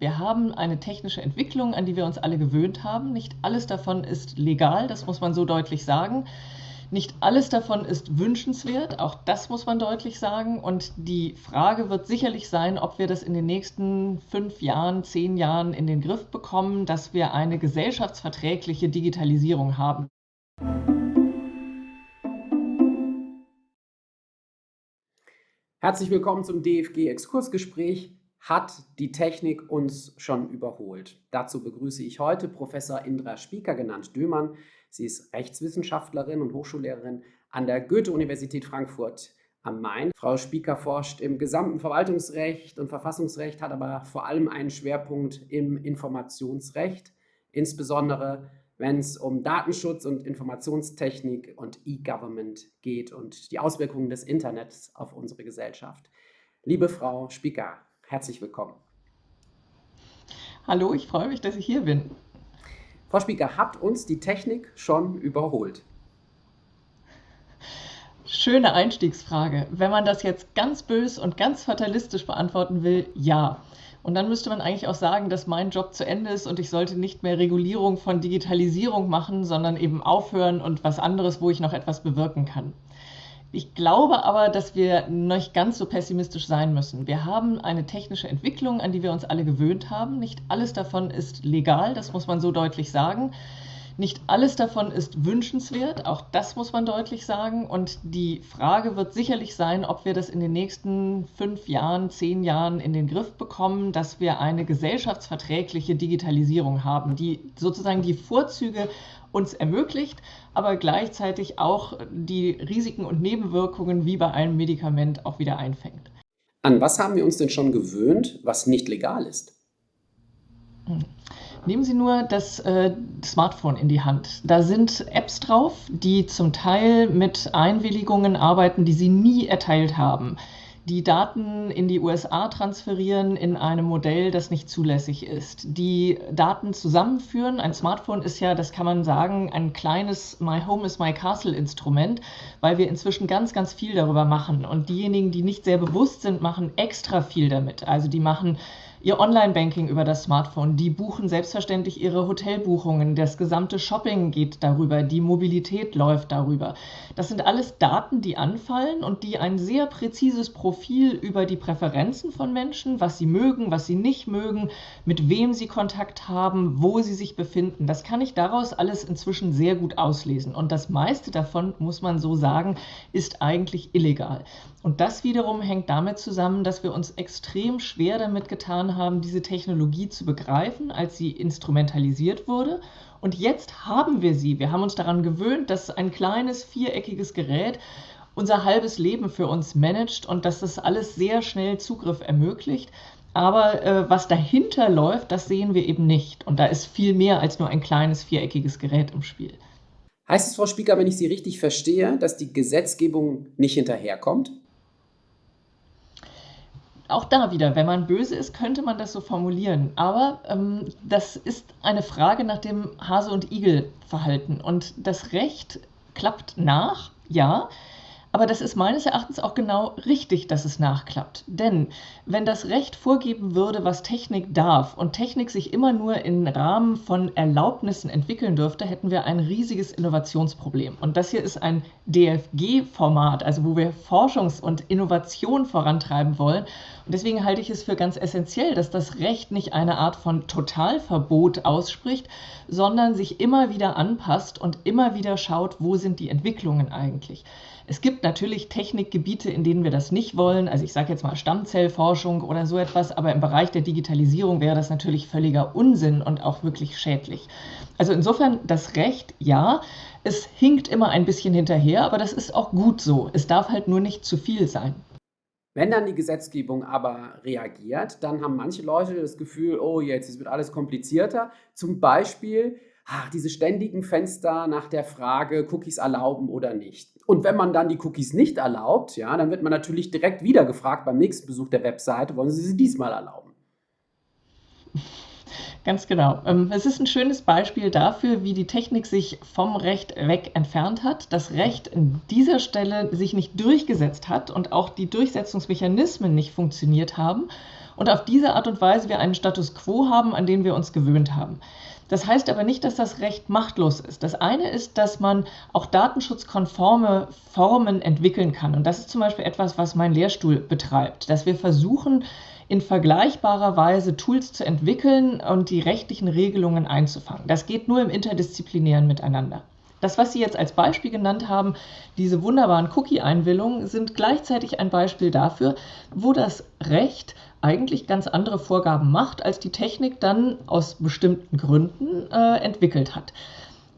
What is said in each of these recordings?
Wir haben eine technische Entwicklung, an die wir uns alle gewöhnt haben. Nicht alles davon ist legal, das muss man so deutlich sagen. Nicht alles davon ist wünschenswert, auch das muss man deutlich sagen. Und die Frage wird sicherlich sein, ob wir das in den nächsten fünf Jahren, zehn Jahren in den Griff bekommen, dass wir eine gesellschaftsverträgliche Digitalisierung haben. Herzlich willkommen zum DFG-Exkursgespräch hat die Technik uns schon überholt? Dazu begrüße ich heute Professor Indra Spieker, genannt Dömann. Sie ist Rechtswissenschaftlerin und Hochschullehrerin an der Goethe-Universität Frankfurt am Main. Frau Spieker forscht im gesamten Verwaltungsrecht und Verfassungsrecht, hat aber vor allem einen Schwerpunkt im Informationsrecht, insbesondere wenn es um Datenschutz und Informationstechnik und E-Government geht und die Auswirkungen des Internets auf unsere Gesellschaft. Liebe Frau Spieker, Herzlich willkommen. Hallo, ich freue mich, dass ich hier bin. Frau Spieker, hat uns die Technik schon überholt? Schöne Einstiegsfrage. Wenn man das jetzt ganz bös und ganz fatalistisch beantworten will, ja. Und dann müsste man eigentlich auch sagen, dass mein Job zu Ende ist und ich sollte nicht mehr Regulierung von Digitalisierung machen, sondern eben aufhören und was anderes, wo ich noch etwas bewirken kann. Ich glaube aber, dass wir nicht ganz so pessimistisch sein müssen. Wir haben eine technische Entwicklung, an die wir uns alle gewöhnt haben. Nicht alles davon ist legal, das muss man so deutlich sagen. Nicht alles davon ist wünschenswert, auch das muss man deutlich sagen. Und die Frage wird sicherlich sein, ob wir das in den nächsten fünf Jahren, zehn Jahren in den Griff bekommen, dass wir eine gesellschaftsverträgliche Digitalisierung haben, die sozusagen die Vorzüge uns ermöglicht, aber gleichzeitig auch die Risiken und Nebenwirkungen wie bei einem Medikament auch wieder einfängt. An was haben wir uns denn schon gewöhnt, was nicht legal ist? Hm. Nehmen Sie nur das äh, Smartphone in die Hand. Da sind Apps drauf, die zum Teil mit Einwilligungen arbeiten, die Sie nie erteilt haben die Daten in die USA transferieren in einem Modell, das nicht zulässig ist, die Daten zusammenführen. Ein Smartphone ist ja, das kann man sagen, ein kleines My Home is My Castle Instrument, weil wir inzwischen ganz, ganz viel darüber machen. Und diejenigen, die nicht sehr bewusst sind, machen extra viel damit. Also die machen ihr Online-Banking über das Smartphone. Die buchen selbstverständlich ihre Hotelbuchungen. Das gesamte Shopping geht darüber. Die Mobilität läuft darüber. Das sind alles Daten, die anfallen und die ein sehr präzises Profil über die Präferenzen von Menschen, was sie mögen, was sie nicht mögen, mit wem sie Kontakt haben, wo sie sich befinden. Das kann ich daraus alles inzwischen sehr gut auslesen. Und das meiste davon, muss man so sagen, ist eigentlich illegal. Und das wiederum hängt damit zusammen, dass wir uns extrem schwer damit getan haben, diese Technologie zu begreifen, als sie instrumentalisiert wurde. Und jetzt haben wir sie. Wir haben uns daran gewöhnt, dass ein kleines viereckiges Gerät unser halbes Leben für uns managt und dass das alles sehr schnell Zugriff ermöglicht. Aber äh, was dahinter läuft, das sehen wir eben nicht. Und da ist viel mehr als nur ein kleines viereckiges Gerät im Spiel. Heißt es, Frau Spieker, wenn ich Sie richtig verstehe, dass die Gesetzgebung nicht hinterherkommt? Auch da wieder, wenn man böse ist, könnte man das so formulieren. Aber ähm, das ist eine Frage nach dem Hase- und Igel-Verhalten. Und das Recht klappt nach, ja. Aber das ist meines Erachtens auch genau richtig, dass es nachklappt. Denn wenn das Recht vorgeben würde, was Technik darf und Technik sich immer nur im Rahmen von Erlaubnissen entwickeln dürfte, hätten wir ein riesiges Innovationsproblem. Und das hier ist ein DFG-Format, also wo wir Forschungs- und Innovation vorantreiben wollen. Und deswegen halte ich es für ganz essentiell, dass das Recht nicht eine Art von Totalverbot ausspricht, sondern sich immer wieder anpasst und immer wieder schaut, wo sind die Entwicklungen eigentlich. Es gibt natürlich Technikgebiete, in denen wir das nicht wollen. Also ich sage jetzt mal Stammzellforschung oder so etwas, aber im Bereich der Digitalisierung wäre das natürlich völliger Unsinn und auch wirklich schädlich. Also insofern das Recht, ja, es hinkt immer ein bisschen hinterher, aber das ist auch gut so. Es darf halt nur nicht zu viel sein. Wenn dann die Gesetzgebung aber reagiert, dann haben manche Leute das Gefühl, oh jetzt, wird alles komplizierter. Zum Beispiel ach, diese ständigen Fenster nach der Frage, Cookies erlauben oder nicht. Und wenn man dann die Cookies nicht erlaubt, ja, dann wird man natürlich direkt wieder gefragt beim nächsten Besuch der Webseite, wollen Sie sie diesmal erlauben? Ganz genau. Ähm, es ist ein schönes Beispiel dafür, wie die Technik sich vom Recht weg entfernt hat, das Recht an dieser Stelle sich nicht durchgesetzt hat und auch die Durchsetzungsmechanismen nicht funktioniert haben und auf diese Art und Weise wir einen Status quo haben, an den wir uns gewöhnt haben. Das heißt aber nicht, dass das Recht machtlos ist. Das eine ist, dass man auch datenschutzkonforme Formen entwickeln kann. Und das ist zum Beispiel etwas, was mein Lehrstuhl betreibt, dass wir versuchen, in vergleichbarer Weise Tools zu entwickeln und die rechtlichen Regelungen einzufangen. Das geht nur im interdisziplinären Miteinander. Das, was Sie jetzt als Beispiel genannt haben, diese wunderbaren Cookie-Einwillungen, sind gleichzeitig ein Beispiel dafür, wo das Recht eigentlich ganz andere Vorgaben macht, als die Technik dann aus bestimmten Gründen äh, entwickelt hat.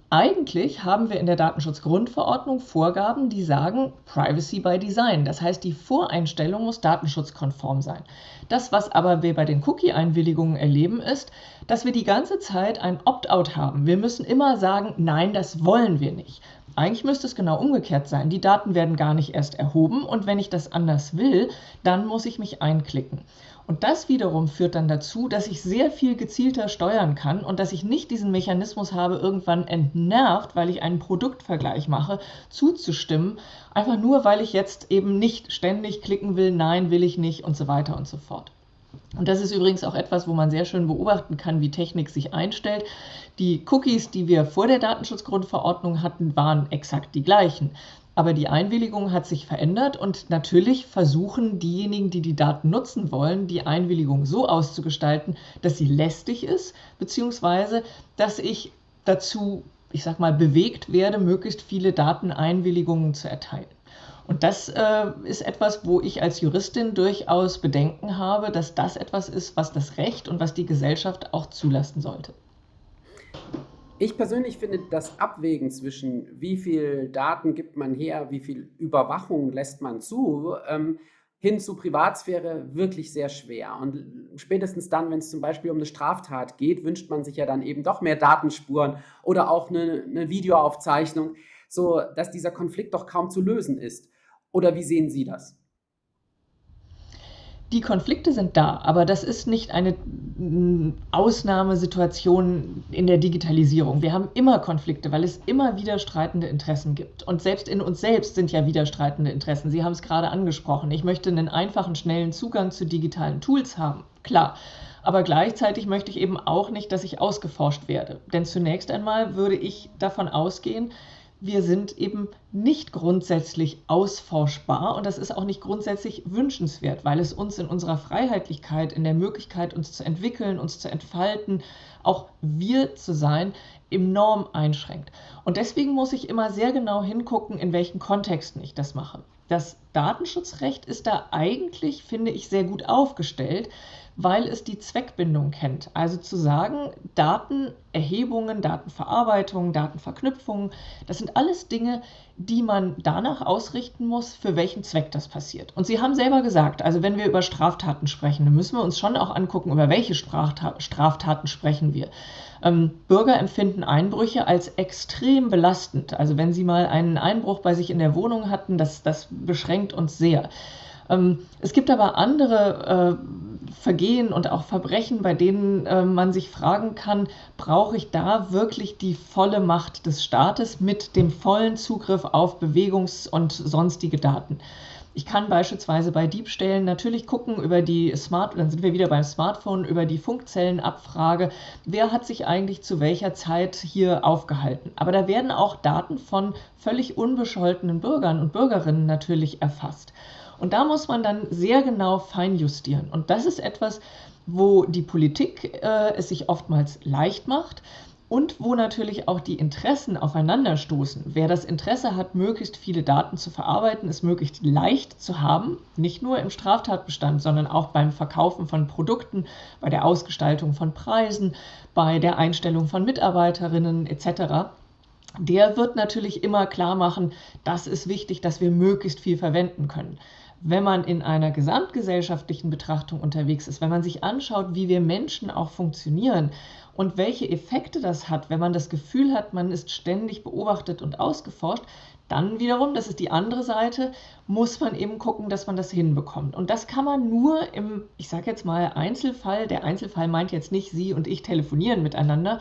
Eigentlich haben wir in der Datenschutzgrundverordnung Vorgaben, die sagen Privacy by Design. Das heißt, die Voreinstellung muss datenschutzkonform sein. Das, was aber wir bei den Cookie-Einwilligungen erleben, ist, dass wir die ganze Zeit ein Opt-out haben. Wir müssen immer sagen, nein, das wollen wir nicht. Eigentlich müsste es genau umgekehrt sein. Die Daten werden gar nicht erst erhoben und wenn ich das anders will, dann muss ich mich einklicken. Und das wiederum führt dann dazu, dass ich sehr viel gezielter steuern kann und dass ich nicht diesen Mechanismus habe, irgendwann entnervt, weil ich einen Produktvergleich mache, zuzustimmen, einfach nur, weil ich jetzt eben nicht ständig klicken will, nein, will ich nicht und so weiter und so fort. Und das ist übrigens auch etwas, wo man sehr schön beobachten kann, wie Technik sich einstellt. Die Cookies, die wir vor der Datenschutzgrundverordnung hatten, waren exakt die gleichen. Aber die Einwilligung hat sich verändert und natürlich versuchen diejenigen, die die Daten nutzen wollen, die Einwilligung so auszugestalten, dass sie lästig ist, beziehungsweise dass ich dazu, ich sag mal, bewegt werde, möglichst viele Dateneinwilligungen zu erteilen. Und das äh, ist etwas, wo ich als Juristin durchaus Bedenken habe, dass das etwas ist, was das Recht und was die Gesellschaft auch zulassen sollte. Ich persönlich finde das Abwägen zwischen, wie viel Daten gibt man her, wie viel Überwachung lässt man zu, ähm, hin zu Privatsphäre wirklich sehr schwer. Und spätestens dann, wenn es zum Beispiel um eine Straftat geht, wünscht man sich ja dann eben doch mehr Datenspuren oder auch eine, eine Videoaufzeichnung, so dass dieser Konflikt doch kaum zu lösen ist. Oder wie sehen Sie das? Die Konflikte sind da, aber das ist nicht eine mm, Ausnahmesituation in der Digitalisierung. Wir haben immer Konflikte, weil es immer widerstreitende Interessen gibt. Und selbst in uns selbst sind ja widerstreitende Interessen. Sie haben es gerade angesprochen. Ich möchte einen einfachen, schnellen Zugang zu digitalen Tools haben. Klar. Aber gleichzeitig möchte ich eben auch nicht, dass ich ausgeforscht werde. Denn zunächst einmal würde ich davon ausgehen, wir sind eben nicht grundsätzlich ausforschbar und das ist auch nicht grundsätzlich wünschenswert, weil es uns in unserer Freiheitlichkeit, in der Möglichkeit, uns zu entwickeln, uns zu entfalten, auch wir zu sein, enorm einschränkt. Und deswegen muss ich immer sehr genau hingucken, in welchen Kontexten ich das mache. Das Datenschutzrecht ist da eigentlich, finde ich, sehr gut aufgestellt, weil es die Zweckbindung kennt. Also zu sagen, Datenerhebungen, Datenverarbeitung, Datenverknüpfungen, das sind alles Dinge, die man danach ausrichten muss, für welchen Zweck das passiert. Und Sie haben selber gesagt, also wenn wir über Straftaten sprechen, dann müssen wir uns schon auch angucken, über welche Straftaten sprechen wir. Ähm, Bürger empfinden Einbrüche als extrem belastend. Also wenn Sie mal einen Einbruch bei sich in der Wohnung hatten, das, das beschränkt uns sehr. Ähm, es gibt aber andere äh, Vergehen und auch Verbrechen, bei denen äh, man sich fragen kann, brauche ich da wirklich die volle Macht des Staates mit dem vollen Zugriff auf Bewegungs- und sonstige Daten? Ich kann beispielsweise bei Diebstählen natürlich gucken über die Smart, dann sind wir wieder beim Smartphone, über die Funkzellenabfrage, wer hat sich eigentlich zu welcher Zeit hier aufgehalten. Aber da werden auch Daten von völlig unbescholtenen Bürgern und Bürgerinnen natürlich erfasst. Und da muss man dann sehr genau feinjustieren. Und das ist etwas, wo die Politik äh, es sich oftmals leicht macht und wo natürlich auch die Interessen aufeinanderstoßen. Wer das Interesse hat, möglichst viele Daten zu verarbeiten, es möglichst leicht zu haben, nicht nur im Straftatbestand, sondern auch beim Verkaufen von Produkten, bei der Ausgestaltung von Preisen, bei der Einstellung von Mitarbeiterinnen etc., der wird natürlich immer klar machen, das ist wichtig, dass wir möglichst viel verwenden können wenn man in einer gesamtgesellschaftlichen Betrachtung unterwegs ist, wenn man sich anschaut, wie wir Menschen auch funktionieren und welche Effekte das hat, wenn man das Gefühl hat, man ist ständig beobachtet und ausgeforscht, Dann wiederum, das ist die andere Seite, muss man eben gucken, dass man das hinbekommt. Und das kann man nur im, ich sage jetzt mal, Einzelfall. Der Einzelfall meint jetzt nicht, Sie und ich telefonieren miteinander,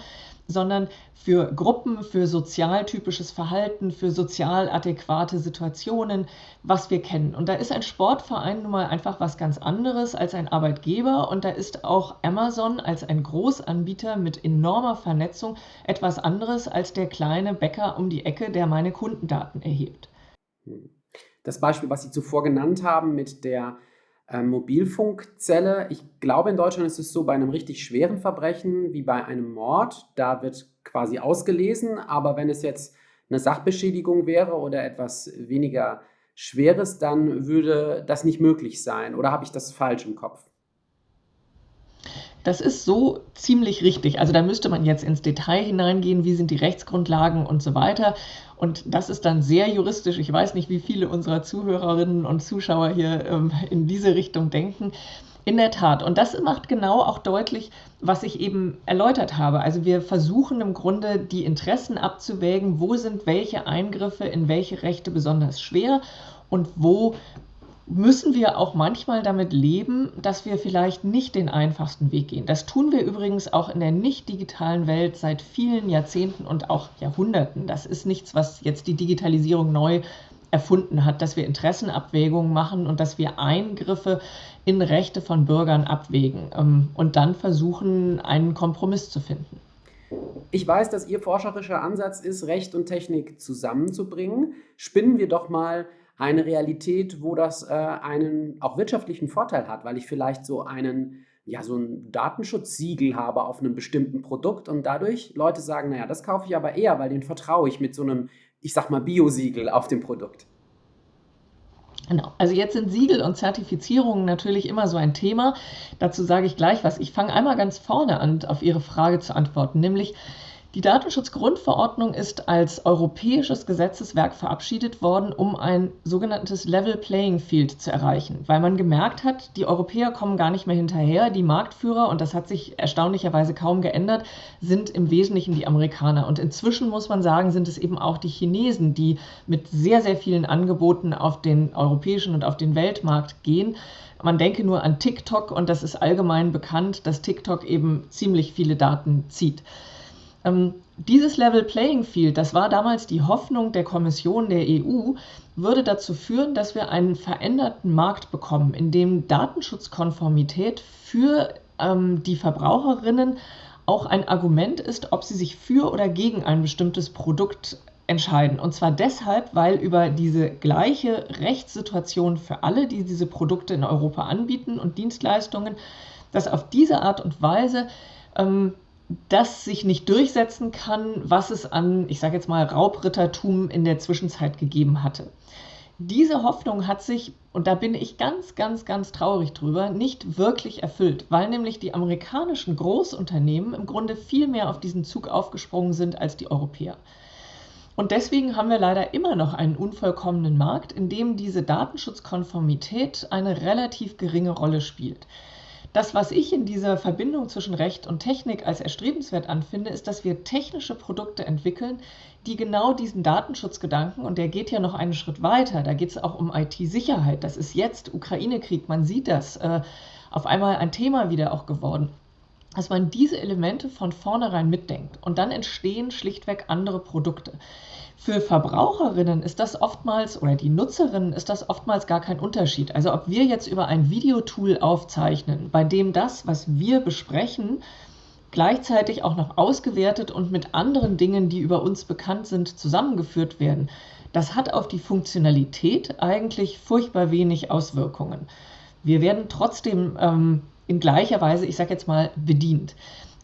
sondern für Gruppen, für sozialtypisches Verhalten, für sozial adäquate Situationen, was wir kennen. Und da ist ein Sportverein nun mal einfach was ganz anderes als ein Arbeitgeber und da ist auch Amazon als ein Großanbieter mit enormer Vernetzung etwas anderes als der kleine Bäcker um die Ecke, der meine Kundendaten erhebt. Das Beispiel, was Sie zuvor genannt haben mit der äh, Mobilfunkzelle. Ich glaube, in Deutschland ist es so, bei einem richtig schweren Verbrechen wie bei einem Mord, da wird quasi ausgelesen, aber wenn es jetzt eine Sachbeschädigung wäre oder etwas weniger Schweres, dann würde das nicht möglich sein. Oder habe ich das falsch im Kopf? Das ist so ziemlich richtig. Also da müsste man jetzt ins Detail hineingehen, wie sind die Rechtsgrundlagen und so weiter. Und das ist dann sehr juristisch. Ich weiß nicht, wie viele unserer Zuhörerinnen und Zuschauer hier ähm, in diese Richtung denken. In der Tat. Und das macht genau auch deutlich, was ich eben erläutert habe. Also wir versuchen im Grunde die Interessen abzuwägen, wo sind welche Eingriffe in welche Rechte besonders schwer und wo müssen wir auch manchmal damit leben, dass wir vielleicht nicht den einfachsten Weg gehen. Das tun wir übrigens auch in der nicht digitalen Welt seit vielen Jahrzehnten und auch Jahrhunderten. Das ist nichts, was jetzt die Digitalisierung neu erfunden hat, dass wir Interessenabwägungen machen und dass wir Eingriffe in Rechte von Bürgern abwägen ähm, und dann versuchen, einen Kompromiss zu finden. Ich weiß, dass Ihr forscherischer Ansatz ist, Recht und Technik zusammenzubringen. Spinnen wir doch mal eine Realität, wo das äh, einen auch wirtschaftlichen Vorteil hat, weil ich vielleicht so einen ja, so ein Datenschutzsiegel habe auf einem bestimmten Produkt und dadurch Leute sagen, naja, das kaufe ich aber eher, weil den vertraue ich mit so einem, ich sag mal, Biosiegel auf dem Produkt. Genau. Also jetzt sind Siegel und Zertifizierungen natürlich immer so ein Thema. Dazu sage ich gleich was. Ich fange einmal ganz vorne an, auf Ihre Frage zu antworten, nämlich die Datenschutzgrundverordnung ist als europäisches Gesetzeswerk verabschiedet worden, um ein sogenanntes Level Playing Field zu erreichen, weil man gemerkt hat, die Europäer kommen gar nicht mehr hinterher. Die Marktführer, und das hat sich erstaunlicherweise kaum geändert, sind im Wesentlichen die Amerikaner. Und inzwischen muss man sagen, sind es eben auch die Chinesen, die mit sehr, sehr vielen Angeboten auf den europäischen und auf den Weltmarkt gehen. Man denke nur an TikTok und das ist allgemein bekannt, dass TikTok eben ziemlich viele Daten zieht. Ähm, dieses Level Playing Field, das war damals die Hoffnung der Kommission der EU, würde dazu führen, dass wir einen veränderten Markt bekommen, in dem Datenschutzkonformität für ähm, die Verbraucherinnen auch ein Argument ist, ob sie sich für oder gegen ein bestimmtes Produkt entscheiden. Und zwar deshalb, weil über diese gleiche Rechtssituation für alle, die diese Produkte in Europa anbieten und Dienstleistungen, dass auf diese Art und Weise ähm, das sich nicht durchsetzen kann, was es an, ich sage jetzt mal, Raubrittertum in der Zwischenzeit gegeben hatte. Diese Hoffnung hat sich, und da bin ich ganz, ganz, ganz traurig drüber, nicht wirklich erfüllt, weil nämlich die amerikanischen Großunternehmen im Grunde viel mehr auf diesen Zug aufgesprungen sind als die Europäer. Und deswegen haben wir leider immer noch einen unvollkommenen Markt, in dem diese Datenschutzkonformität eine relativ geringe Rolle spielt. Das, was ich in dieser Verbindung zwischen Recht und Technik als erstrebenswert anfinde, ist, dass wir technische Produkte entwickeln, die genau diesen Datenschutzgedanken, und der geht ja noch einen Schritt weiter, da geht es auch um IT-Sicherheit, das ist jetzt Ukraine-Krieg, man sieht das, äh, auf einmal ein Thema wieder auch geworden, dass man diese Elemente von vornherein mitdenkt und dann entstehen schlichtweg andere Produkte. Für Verbraucherinnen ist das oftmals oder die Nutzerinnen ist das oftmals gar kein Unterschied. Also ob wir jetzt über ein Videotool aufzeichnen, bei dem das, was wir besprechen, gleichzeitig auch noch ausgewertet und mit anderen Dingen, die über uns bekannt sind, zusammengeführt werden, das hat auf die Funktionalität eigentlich furchtbar wenig Auswirkungen. Wir werden trotzdem ähm, in gleicher Weise, ich sage jetzt mal, bedient.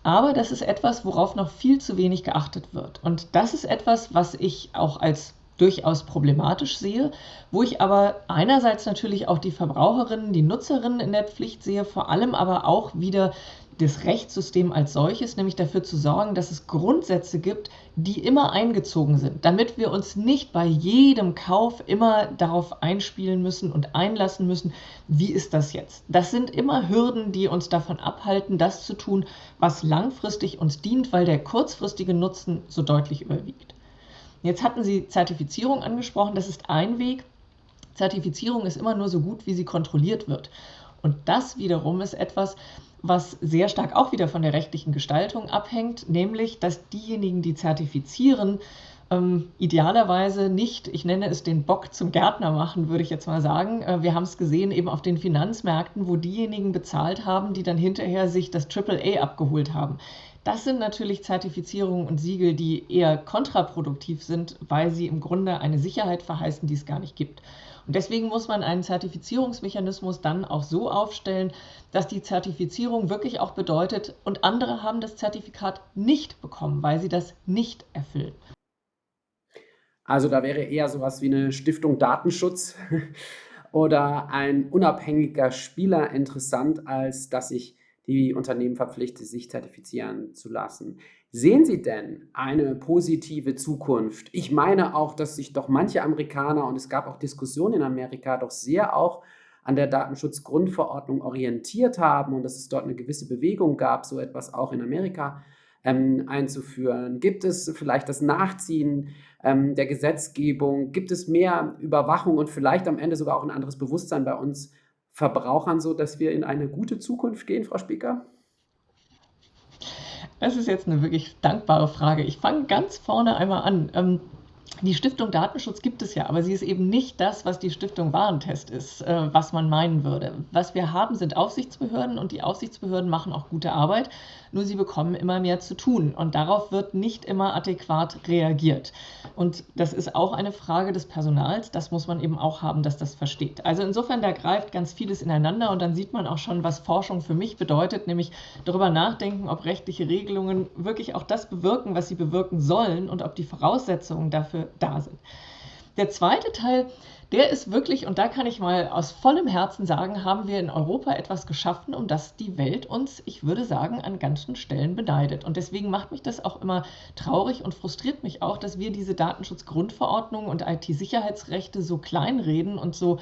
Aber das ist etwas, worauf noch viel zu wenig geachtet wird. Und das ist etwas, was ich auch als durchaus problematisch sehe, wo ich aber einerseits natürlich auch die Verbraucherinnen, die Nutzerinnen in der Pflicht sehe, vor allem aber auch wieder das Rechtssystem als solches, nämlich dafür zu sorgen, dass es Grundsätze gibt, die immer eingezogen sind, damit wir uns nicht bei jedem Kauf immer darauf einspielen müssen und einlassen müssen, wie ist das jetzt? Das sind immer Hürden, die uns davon abhalten, das zu tun, was langfristig uns dient, weil der kurzfristige Nutzen so deutlich überwiegt. Jetzt hatten Sie Zertifizierung angesprochen, das ist ein Weg. Zertifizierung ist immer nur so gut, wie sie kontrolliert wird. Und das wiederum ist etwas, was sehr stark auch wieder von der rechtlichen Gestaltung abhängt, nämlich dass diejenigen, die zertifizieren, ähm, idealerweise nicht, ich nenne es den Bock zum Gärtner machen, würde ich jetzt mal sagen. Äh, wir haben es gesehen eben auf den Finanzmärkten, wo diejenigen bezahlt haben, die dann hinterher sich das AAA abgeholt haben. Das sind natürlich Zertifizierungen und Siegel, die eher kontraproduktiv sind, weil sie im Grunde eine Sicherheit verheißen, die es gar nicht gibt. Und deswegen muss man einen Zertifizierungsmechanismus dann auch so aufstellen, dass die Zertifizierung wirklich auch bedeutet, und andere haben das Zertifikat nicht bekommen, weil sie das nicht erfüllen. Also da wäre eher sowas wie eine Stiftung Datenschutz oder ein unabhängiger Spieler interessant, als dass ich die Unternehmen verpflichtet, sich zertifizieren zu lassen. Sehen Sie denn eine positive Zukunft? Ich meine auch, dass sich doch manche Amerikaner, und es gab auch Diskussionen in Amerika, doch sehr auch an der Datenschutzgrundverordnung orientiert haben und dass es dort eine gewisse Bewegung gab, so etwas auch in Amerika ähm, einzuführen? Gibt es vielleicht das Nachziehen ähm, der Gesetzgebung? Gibt es mehr Überwachung und vielleicht am Ende sogar auch ein anderes Bewusstsein bei uns Verbrauchern so, dass wir in eine gute Zukunft gehen, Frau Spieker? Das ist jetzt eine wirklich dankbare Frage. Ich fange ganz vorne einmal an. Ähm, die Stiftung Datenschutz gibt es ja, aber sie ist eben nicht das, was die Stiftung Warentest ist, äh, was man meinen würde. Was wir haben, sind Aufsichtsbehörden und die Aufsichtsbehörden machen auch gute Arbeit, nur sie bekommen immer mehr zu tun und darauf wird nicht immer adäquat reagiert. Und das ist auch eine Frage des Personals, das muss man eben auch haben, dass das versteht. Also insofern, da greift ganz vieles ineinander und dann sieht man auch schon, was Forschung für mich bedeutet, nämlich darüber nachdenken, ob rechtliche Regelungen wirklich auch das bewirken, was sie bewirken sollen und ob die Voraussetzungen dafür da sind. Der zweite Teil, der ist wirklich, und da kann ich mal aus vollem Herzen sagen, haben wir in Europa etwas geschaffen, um das die Welt uns, ich würde sagen, an ganzen Stellen beneidet. Und deswegen macht mich das auch immer traurig und frustriert mich auch, dass wir diese Datenschutzgrundverordnung und IT-Sicherheitsrechte so kleinreden und so,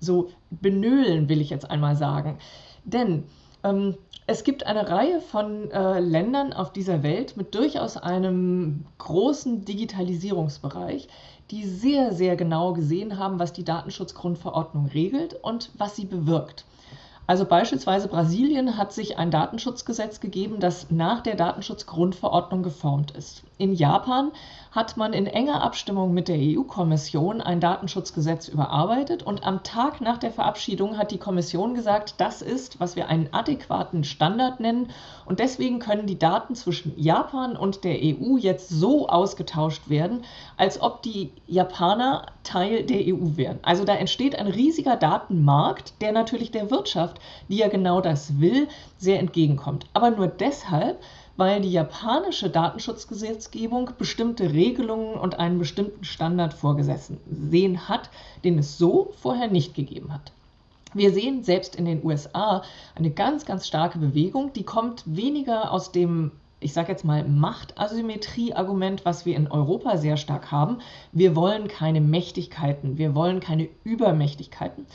so benöhlen, will ich jetzt einmal sagen. Denn ähm, es gibt eine Reihe von äh, Ländern auf dieser Welt mit durchaus einem großen Digitalisierungsbereich, die sehr, sehr genau gesehen haben, was die Datenschutzgrundverordnung regelt und was sie bewirkt. Also beispielsweise Brasilien hat sich ein Datenschutzgesetz gegeben, das nach der Datenschutzgrundverordnung geformt ist. In Japan hat man in enger Abstimmung mit der EU-Kommission ein Datenschutzgesetz überarbeitet und am Tag nach der Verabschiedung hat die Kommission gesagt, das ist, was wir einen adäquaten Standard nennen und deswegen können die Daten zwischen Japan und der EU jetzt so ausgetauscht werden, als ob die Japaner Teil der EU wären. Also da entsteht ein riesiger Datenmarkt, der natürlich der Wirtschaft, die ja genau das will, sehr entgegenkommt. Aber nur deshalb, weil die japanische Datenschutzgesetzgebung bestimmte Regelungen und einen bestimmten Standard vorgesehen hat, den es so vorher nicht gegeben hat. Wir sehen selbst in den USA eine ganz, ganz starke Bewegung, die kommt weniger aus dem ich sage jetzt mal, Machtasymmetrie-Argument, was wir in Europa sehr stark haben. Wir wollen keine Mächtigkeiten, wir wollen keine Übermächtigkeiten,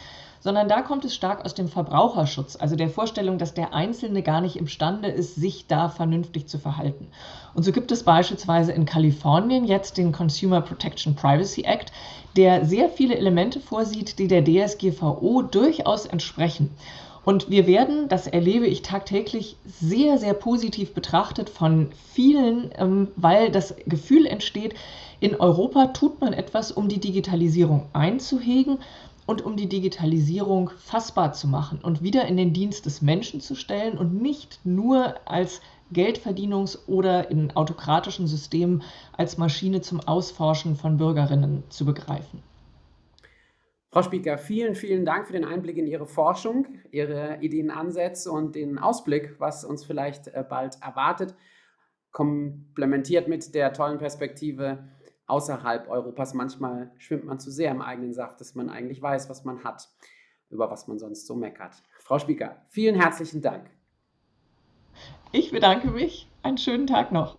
sondern da kommt es stark aus dem Verbraucherschutz, also der Vorstellung, dass der Einzelne gar nicht imstande ist, sich da vernünftig zu verhalten. Und so gibt es beispielsweise in Kalifornien jetzt den Consumer Protection Privacy Act, der sehr viele Elemente vorsieht, die der DSGVO durchaus entsprechen. Und wir werden, das erlebe ich tagtäglich, sehr, sehr positiv betrachtet von vielen, ähm, weil das Gefühl entsteht, in Europa tut man etwas, um die Digitalisierung einzuhegen und um die Digitalisierung fassbar zu machen und wieder in den Dienst des Menschen zu stellen und nicht nur als Geldverdienungs- oder in autokratischen Systemen als Maschine zum Ausforschen von Bürgerinnen zu begreifen. Frau Spieker, vielen, vielen Dank für den Einblick in Ihre Forschung, Ihre Ideenansätze und den Ausblick, was uns vielleicht äh, bald erwartet, komplementiert mit der tollen Perspektive außerhalb Europas. Manchmal schwimmt man zu sehr im eigenen Saft, dass man eigentlich weiß, was man hat, über was man sonst so meckert. Frau Spieker, vielen herzlichen Dank. Ich bedanke mich. Einen schönen Tag noch.